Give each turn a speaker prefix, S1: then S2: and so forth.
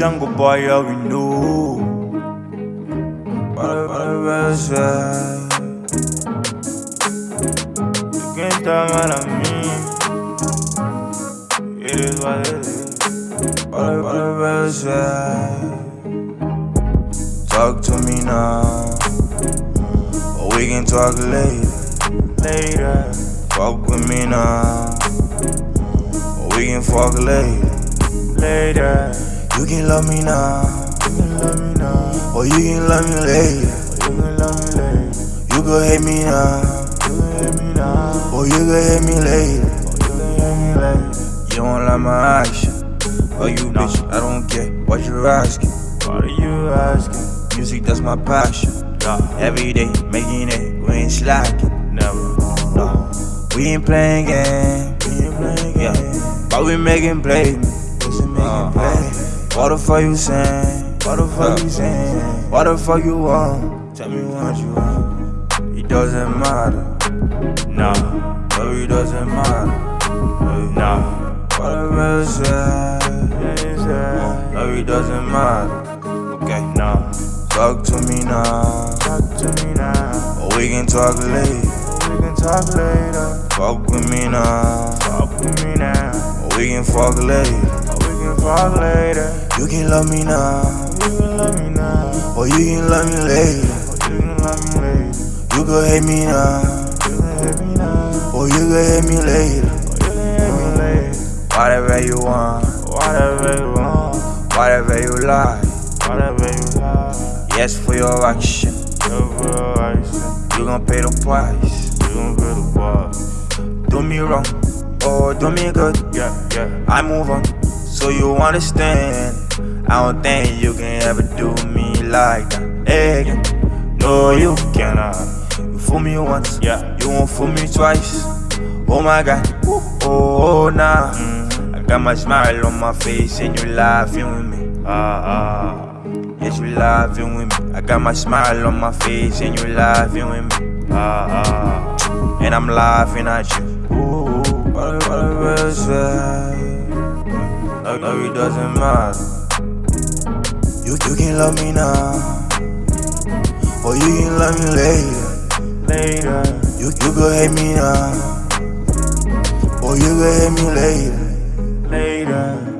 S1: jungle boy, yeah, we a. You can't tell what I mean. It is what it is. Talk to me now. Or we can talk later. Later. Fuck with me now. Or we can fuck later. Later. You can love me now. You can love me now. Or you can love me later. You can love me later. You can hate me now. You can hate me now. Or you can hate me later. Or you can hate me later. You don't like my action. Oh, you bitch, I don't care what you're asking. What are you asking? Music, that's my passion. Every day, making it, we ain't slacking. Never. No. We ain't playing games. We ain't playing games. Yeah. But we making plays. Uh-huh. What the fuck you saying? What the fuck you saying? What the fuck you want? Tell me what you want. It doesn't matter. Nah. No, it doesn't matter. Nah. Whatever you say. No, it doesn't matter. Okay. Nah. Talk to me now. Talk to me now. Or we can talk later. We can talk later. Fuck with me now. Fuck with me now. We can fuck later fuck later. You can love me now. You can love me now. Or you can love me later. Or you can love me later. You can hate me now. You can hate me now. Or you can hate me later. Or you can hate me later. Whatever you want. Whatever you want. Whatever you like. Whatever you like. Yes for your action. Yes for your action. You gon' pay the price. You gon' pay the price. Do me wrong. Or do me good. Yeah, yeah. I move on so you understand. I don't think you can ever do me like that again. No, you cannot. You fool me once, yeah. You won't fool me twice. Oh my god, oh, oh nah. Mm. I got my smile on my face and you laughing with me. Ah, ah. Yes, you laughing with me. I got my smile on my face and you laughing with me. Ah, ah. And I'm laughing at you. Ooh, what, what, no, no, it doesn't matter. You, you can love me now, or you can love me later. Later. You, you can hate me now, or you can hate me later. Later.